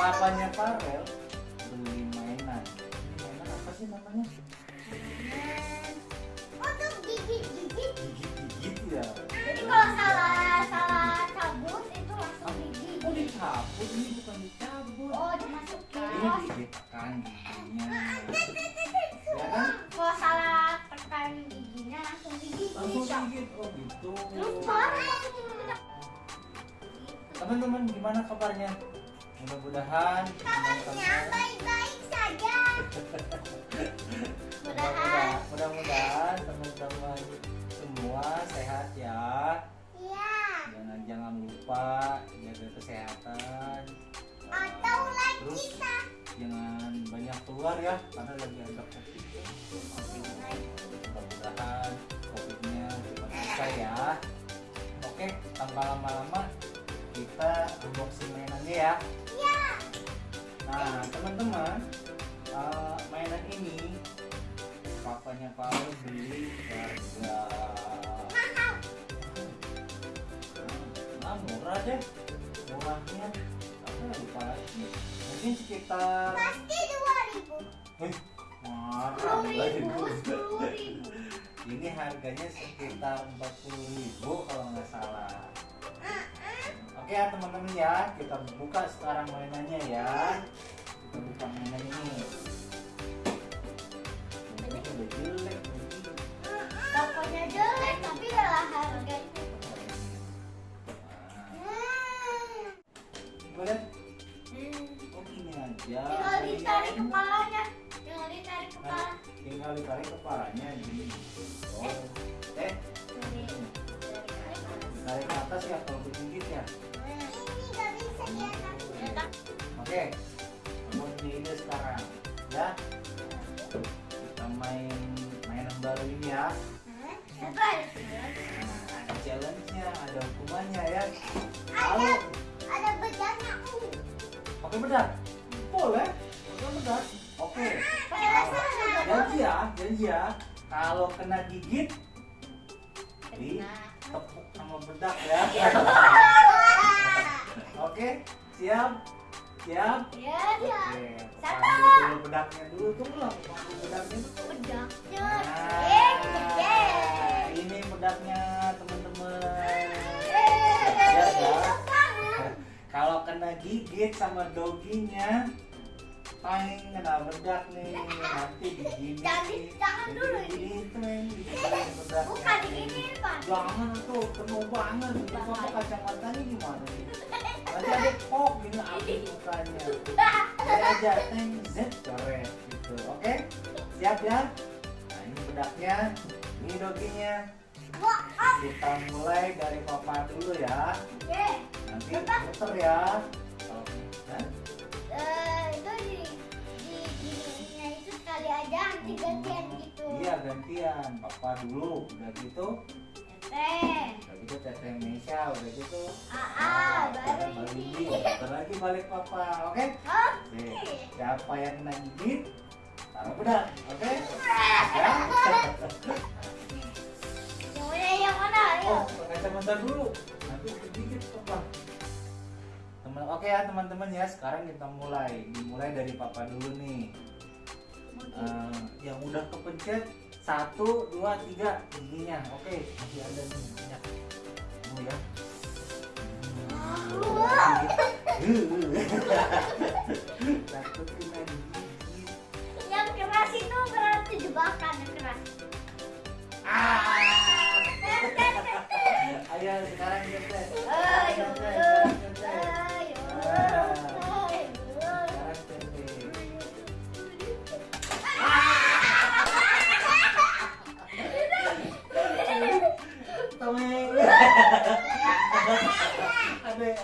Papanya Farel Mudah-mudahan Kabarnya baik-baik saja. Mudahan. mudah-mudahan teman-teman semua sehat ya. Iya. Jangan jangan lupa jaga kesehatan. Atau like Terus kita. jangan banyak keluar ya karena lagi ada covid. ya. Mudah-mudahan covidnya cepat selesai ya. Oke, tanpa lama-lama kita unboxing mainannya ya. Iya. Nah, teman-teman, eh, mainan ini papanya Paul beli harga nah, murah deh, murahnya apa ya lupa lagi. Mungkin sekitar Pasti dua ribu. eh, marah lagi. ribu. Ribu. Ini harganya sekitar 40.000 kalau nggak salah. Ya teman-teman ya, kita buka sekarang mainannya ya. Kita buka mainan ini. Ini udah jelek. ini. Tokonya jelek tapi adalah harganya. Nah, boleh? Oh gini aja. Tinggal ditarik kepalanya. Tinggal ditarik kepala. tinggal ditarik kepalanya gini. Oh, eh, dari ke atas ya kalau ya. Ini nggak bisa diangkat. Oke, kamu ide sekarang ya. Kita main mainan baru ini ya. Nah, ada challenge-nya, ada hukumannya ya. Ada ada bedanya. Pakai bedak, boleh. Pakai bedak. Oke. Janji ya, janji ya. Kalau kena gigit, di tepuk sama bedak ya. Oke, siap, siap. Ya ya. Oke, Satu. dulu bedaknya dulu, tunggu lah, bedaknya dulu. Bedaknya. Nah, ini bedaknya teman-teman. Eh, Siap ya. Kalau kena gigit sama doginya, paling kena bedak nih, nanti digini. Jangan- dulu Digini digini bedaknya. Bukan diginiin, Pak. Jangan tuh, penuh banget. Itu papa kacamatanya gimana? Nanti ada kok gini api mukanya. Saya aja teng z coret gitu. Oke? Siap ya? Nah, ini bedaknya, ini doginya. Ah. Kita mulai dari papa dulu ya. Oke. Nanti Papa. muter ya. Kalau aja nanti gantian gitu. Iya gantian, papa dulu, udah gitu, Teh. udah gitu teteh Mesya, udah gitu. Ah, baru baru ini. bentar lagi balik papa, oke? Oke, siapa yang kena gigit, taruh bedak, oke? Ya? Yang mana yang mana? Ayo. Oh, kacamata dulu, nanti papa. Teman, oke ya teman-teman ya, sekarang kita mulai, dimulai dari papa dulu nih. Eh, yang udah kepencet satu dua tiga. Giginya oke. Masih ada nih banyak oh ya? Takut kena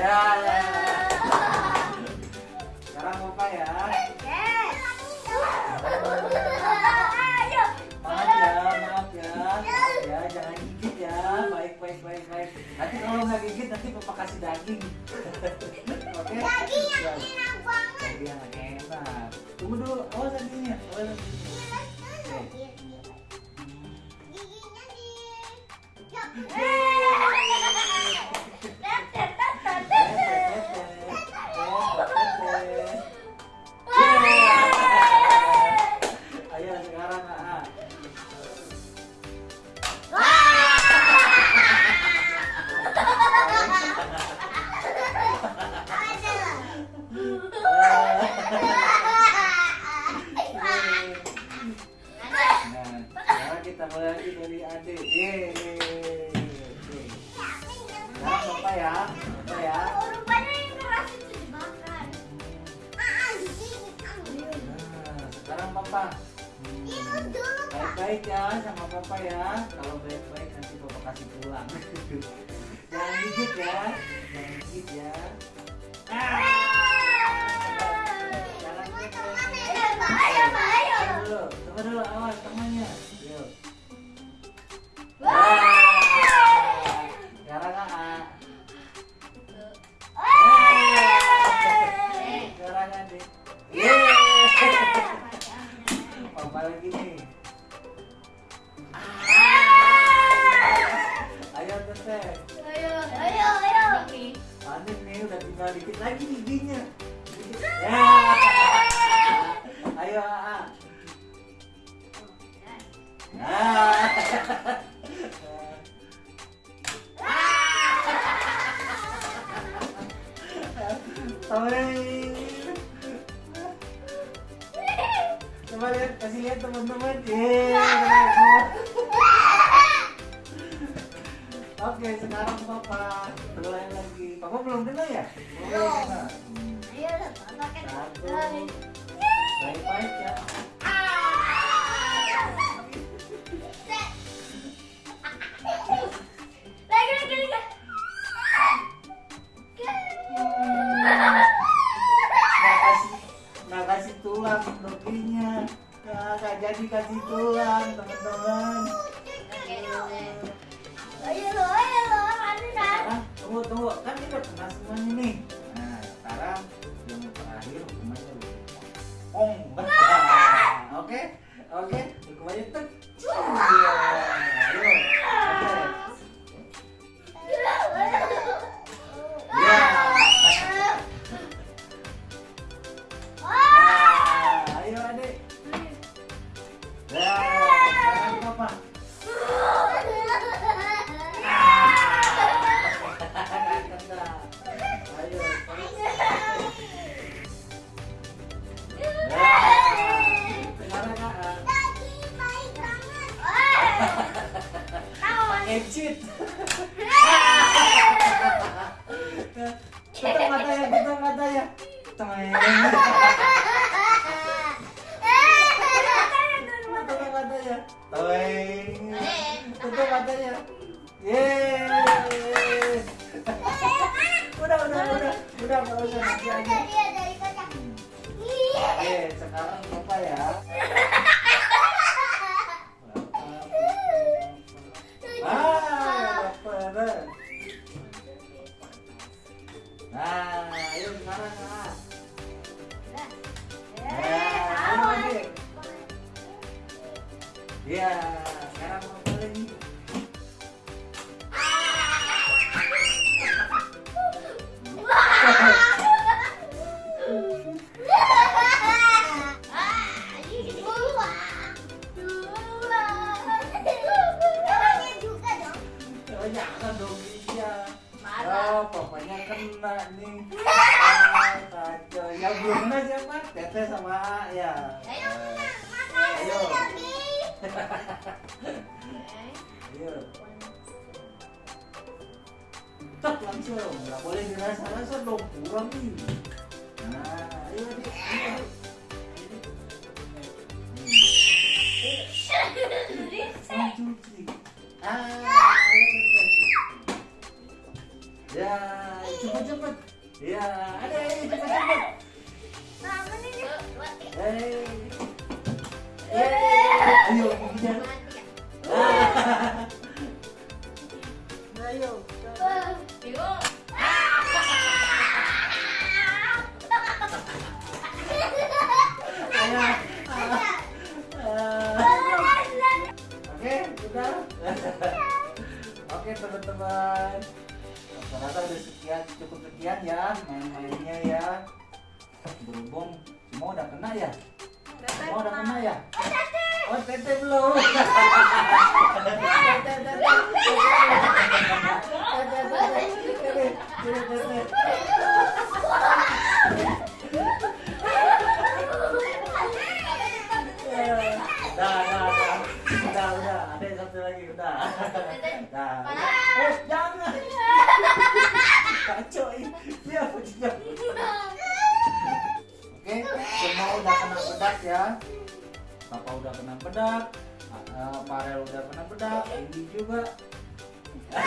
Ya. ya. Sekarang papa ya. Yes. Ayo. Maaf ya, maaf ya. Ya, jangan gigit ya. Baik, baik, baik, baik. Nanti kalau nggak gigit nanti papa kasih daging. Oke? Daging Ya. yang enak banget. Daging yang enak. Tunggu dulu. Awas dagingnya. Awas dagingnya. Giginya di. Papa. Hmm. Dulu, Pak. Baik-baik ya sama papa ya. Kalau baik-baik nanti papa kasih pulang. Jangan gigit ya, jangan gigit ya. Ah. Jangan gigit ya. Ayo. Ayo. Ayo. Dulu, tunggu dulu awas temannya. Oke, sekarang Papa mulai lagi. Papa belum dengar ya? Belum Ayo, Papa kan. Satu. Baik-baik ya. Lagi, lagi, lagi. Nggak kasih, nggak kasih tulang doginya. Nggak jadi kasih tulang, teman-teman. Ayo lo, ayo lo. Sekarang, tunggu, tunggu. Kan kita pernah semuanya nih. Nah, sekarang yang terakhir hukumannya udah Ong. Oke, oke. Hukumannya tek. Iya. Cheat. Tutup matanya, tutup matanya. Teng. Tutup matanya. Teng. Tutup matanya. Yeay. Udah, udah, udah. Udah, nggak usah nanti aja. Oke, sekarang apa ya? Ya, sekarang lagi? Oh, jangan dong iya. Oh, pokoknya kena nih. Kacau. Yang belum kena siapa? Teteh sama ya. Ayo, Ayo. Tak langsung, nggak boleh dirasa-rasa dong, kurang nih. Nah, ayo adik, ayo. Cuci. Ah, ya, cepet cepet. Ya, ada ini cepet cepet. Apa nih? Hei. Eh, Oke, sudah. Oke, teman-teman. Rata-rata sekian, cukup sekian ya main-mainnya bedak ya. Papa udah kena bedak. eh, Farel udah kena bedak. Ini juga.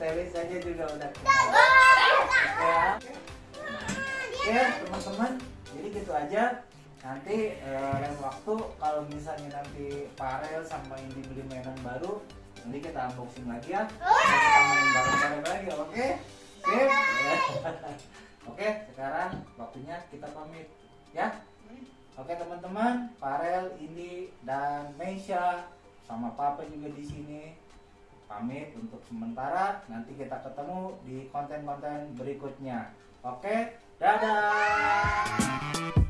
Telis aja juga udah kena. Ya. Oke, teman-teman. Jadi gitu aja. Nanti eh, lain waktu kalau misalnya nanti Farel sama Indi beli mainan baru, nanti kita unboxing lagi ya. Kita main bareng-bareng lagi, oke? Oke. Oke, sekarang waktunya kita pamit ya. Oke teman-teman, Farel, Indi, dan Meisha sama Papa juga di sini pamit untuk sementara. Nanti kita ketemu di konten-konten berikutnya. Oke, dadah.